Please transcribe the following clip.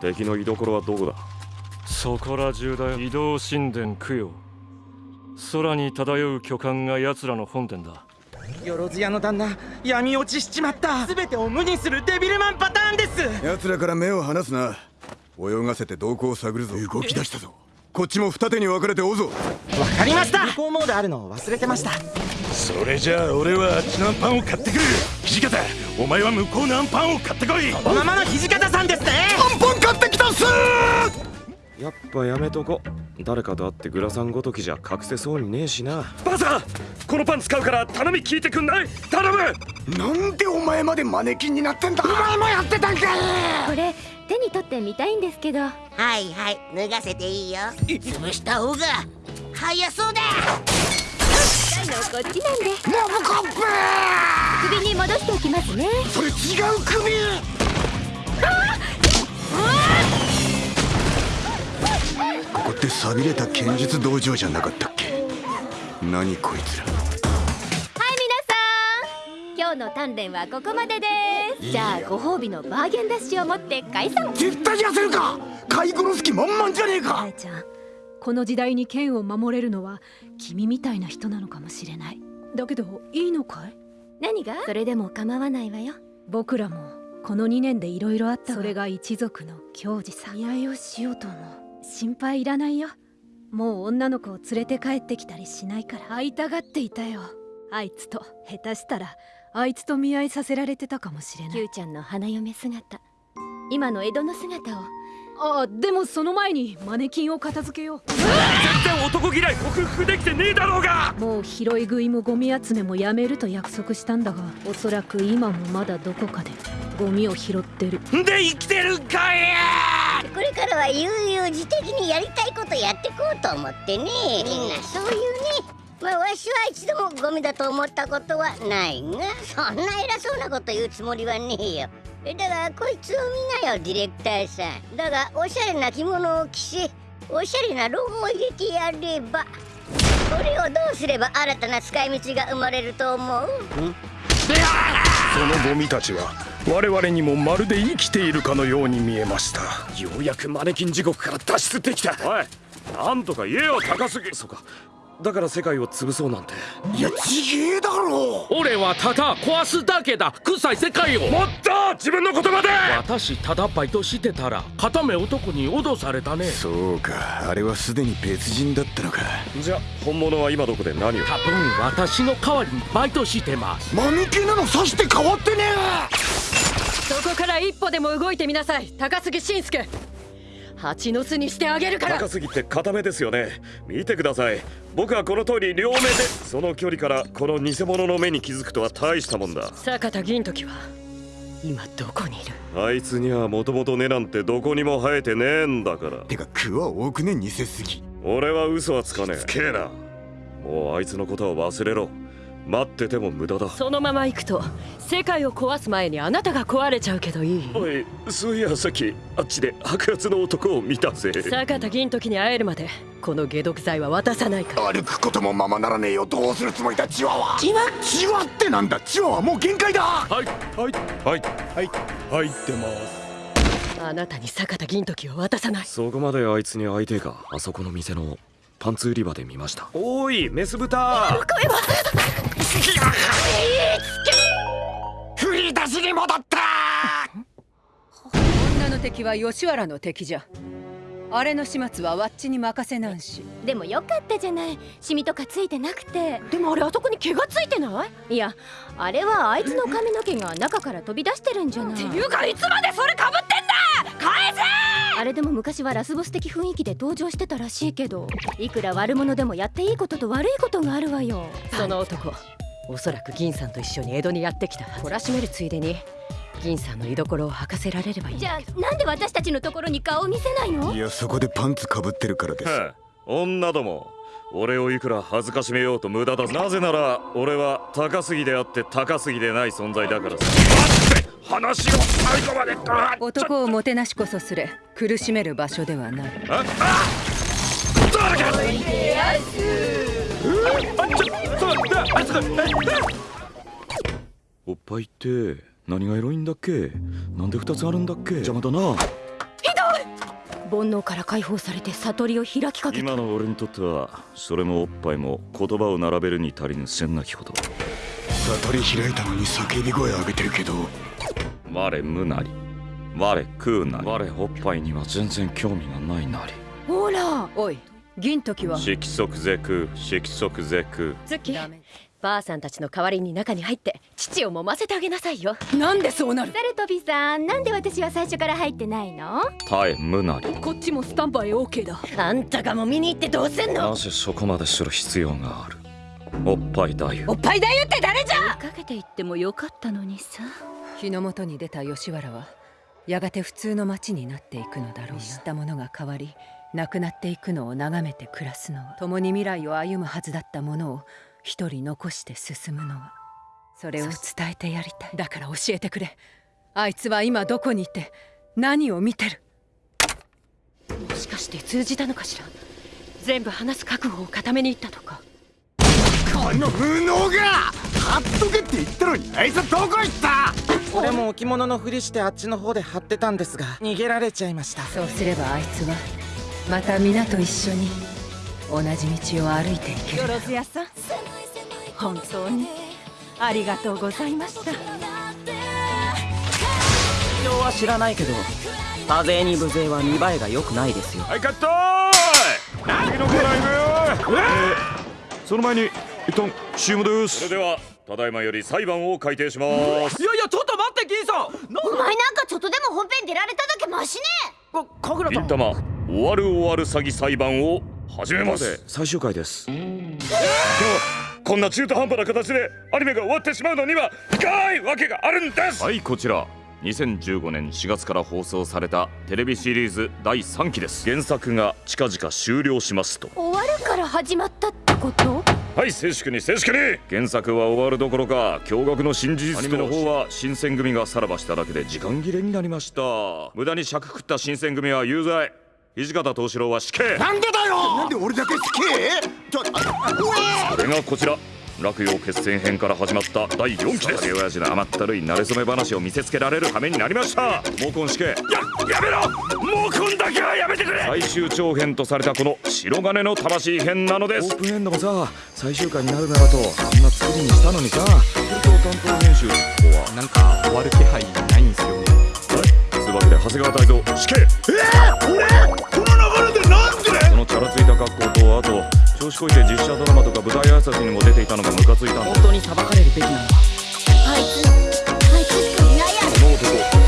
敵の居所はどこだ？そこら中だよ。移動神殿供養。空に漂う巨漢が奴らの本殿だ。よろず屋の旦那闇落ちしちまった。全てを無にするデビルマンパターンです。奴らから目を離すな。泳がせて動向を探るぞ。動き出したぞ。こっちも二手に分かれて追うぞ。わかりました。向こうモードあるのを忘れてました。それじゃあ俺はあっちのパンを買ってくる。土方お前は向こうのアンパンを買ってこい。このままの土方さんですね。アンパン買ってきたっす。やっぱやめとこ誰かと会ってグラサンごときじゃ隠せそうにねえしな。バザーこのパン使うから頼み聞いてくんない？頼む！なんでお前までマネキンになってんだ？お前もやってたんかい！これ手に取ってみたいんですけど。はいはい脱がせていいよ。潰した方が早そうだ高いのこっちなんで。モブコップ首に戻しておきますね。それ違う首！ここって寂れた剣術道場じゃなかったっけ？何こいつら。はい皆さん今日の鍛錬はここまでです。じゃあご褒美のバーゲンダッシュを持って解散。絶対痩せるか！買い殺す気満々じゃねえかこの時代に剣を守れるのは君みたいな人なのかもしれない。だけどいいのかい？何が？それでも構わないわよ。僕らもこの2年でいろいろあったそれが一族の矜持さ。見合いをしようと思う心配いらないよ。もう女の子を連れて帰ってきたりしないから。会いたがっていたよ。あいつと下手したらあいつと見合いさせられてたかもしれない。Q ちゃんの花嫁姿。今の江戸の姿をあでもその前にマネキンを片付けよう。全然男嫌い克服できてねえだろうが。もう拾い食いもゴミ集めもやめると約束したんだがおそらく今もまだどこかでゴミを拾ってる。で生きてるんかい！これからは悠々自適にやりたいことやってこうと思ってね。みんなそういうねまあわしは一度もゴミだと思ったことはないがそんな偉そうなこと言うつもりはねえよ。えだがこいつを見なよディレクターさん。だがおしゃれな着物を着せおしゃれなロゴを入れてやればこれをどうすれば新たな使い道が生まれると思う？そのゴミたちは我々にもまるで生きているかのように見えましたようやくマネキン地獄から脱出できた。おいなんとか言えよ高すぎ。そうかだから世界を潰そうなんて。いやちげえだろ！俺はただ壊すだけだ。臭い世界を。もっと！自分の言葉で！私ただバイトしてたら片目男に脅されたね。そうか。あれはすでに別人だったのか。じゃ本物は今どこで何を？多分私の代わりにバイトしてます。マヌケなのさして変わってねそこから一歩でも動いてみなさい。高杉晋介蜂の巣にしてあげるから。高すぎて固めですよね。見てください。僕はこの通り両目でその距離からこの偽物の目に気づくとは大したもんだ。坂田銀時は今どこにいる？あいつにはもともと根なんてどこにも生えてねえんだから。てか句は多くね似せすぎ俺は嘘はつかねつけえな。えもうあいつのことは忘れろ待ってても無駄だ。そのまま行くと世界を壊す前にあなたが壊れちゃうけどいい？おいそういやさっきあっちで白髪の男を見たぜ。坂田銀時に会えるまでこの解毒剤は渡さないから。歩くこともままならねえよ。どうするつもりだチワワ。チワチワってなんだチワワ。もう限界だ。はいはい。はい。はい。入ってます。あなたに坂田銀時を渡さない。そこまであいつに会いてえか。あそこの店のパンツ売り場で見ました。おいメス豚。振り出しに戻った。女の敵は吉原の敵じゃ。あれの始末はわっちに任せなんし。でもよかったじゃない。シミとかついてなくて。でもあれあそこに毛がついてない？いやあれはあいつの髪の毛が中から飛び出してるんじゃない。っていうかいつまでそれかぶってんだ！返せあれでも昔はラスボス的雰囲気で登場してたらしいけどいくら悪者でもやっていいことと悪いことがあるわよ。その男おそらく銀さんと一緒に江戸にやってきた懲らしめるついでに銀さんの居所を吐かせられればいいんじだゃあなんで私たちのところに顔を見せないの？いやそこでパンツかぶってるからです。女ども。俺をいくら恥ずかしめようと無駄だなぜなら俺は高すぎであって高すぎでない存在だからさ話を最後まであ男をもてなしこそすれ苦しめる場所ではない。ああ誰かおっぱいって何がエロいんだっけ？なんで2つあるんだっけ？邪魔だな。煩悩から解放されて悟りを開きかけた。今の俺にとってはそれもおっぱいも言葉を並べるに足りぬせんなきこと。悟り開いたのに叫び声上げてるけど我無なり。我食うなり。我おっぱいには全然興味がないなり。ほら。おい銀時は。色即是空。色即是空。月。ばあさんたちの代わりに中に入って父を揉ませてあげなさいよ。なんでそうなる？サルトビさんなんで私は最初から入ってないの？耐え無なり。こっちもスタンバイ OK だ。あんたがも見に行ってどうせんの？なぜそこまでする必要がある？おっぱい太夫おっぱいだよって誰じゃ？かけていってもよかったのにさ日の元に出た吉原はやがて普通の町になっていくのだろう知ったものが変わり亡くなっていくのを眺めて暮らすのは共に未来を歩むはずだったものを一人残して進むのはそれを伝えてやりたい。だから教えてくれ。あいつは今どこにいて何を見てる。もしかして通じたのかしら？全部話す覚悟を固めに行ったとか。この無能が！貼っとけって言ったのにあいつはどこ行った？俺も置物のふりしてあっちの方で貼ってたんですが逃げられちゃいました。そうすればあいつはまた皆と一緒に同じ道を歩いていける。よろずやさん本当にありがとうございました。事情は知らないけど多勢に無勢は見栄えが良くないですよ。はいカット次のコライブ、えーその前に一旦 CM です。それではただいまより裁判を開廷します。いやいやちょっと待って銀さん。お前なんかちょっとでも本編出られただけマシね。か神楽銀玉終わる終わる詐欺裁判を始めます。最終回です。でもこんな中途半端な形でアニメが終わってしまうのには深いわけがあるんです。はいこちら。2015年4月から放送されたテレビシリーズ第3期です。原作が近々終了しますと。終わるから始まったってこと？はい静粛に静粛に。原作は終わるどころか驚愕の新事実アニメの方は新選組がさらばしただけで時間切れになりました。無駄に尺食った新選組は有罪。土方藤四郎は死刑。なんでだよ！なんで俺だけ死刑？それがこちら落葉決戦編から始まった第4期です。親父の甘ったるい馴れ初め話を見せつけられる羽目になりました。毛根死刑ややめろ。毛根だけはやめてくれ。最終長編とされたこの白金の魂編なのです。オープンエンドもさ最終回になるならとあんな作りにしたのにさ。東京担当編集ここはなんか終わる気配ないんですよね。つうわけで長谷川泰造死刑。え？ー、俺この流れでなんで？そのチャラついた格好とあと調子こいて実写ドラマとか舞台挨拶にも出ていたのがムカついたんだ本当に裁かれるべきなのはあい。つあいつしかいないやこの男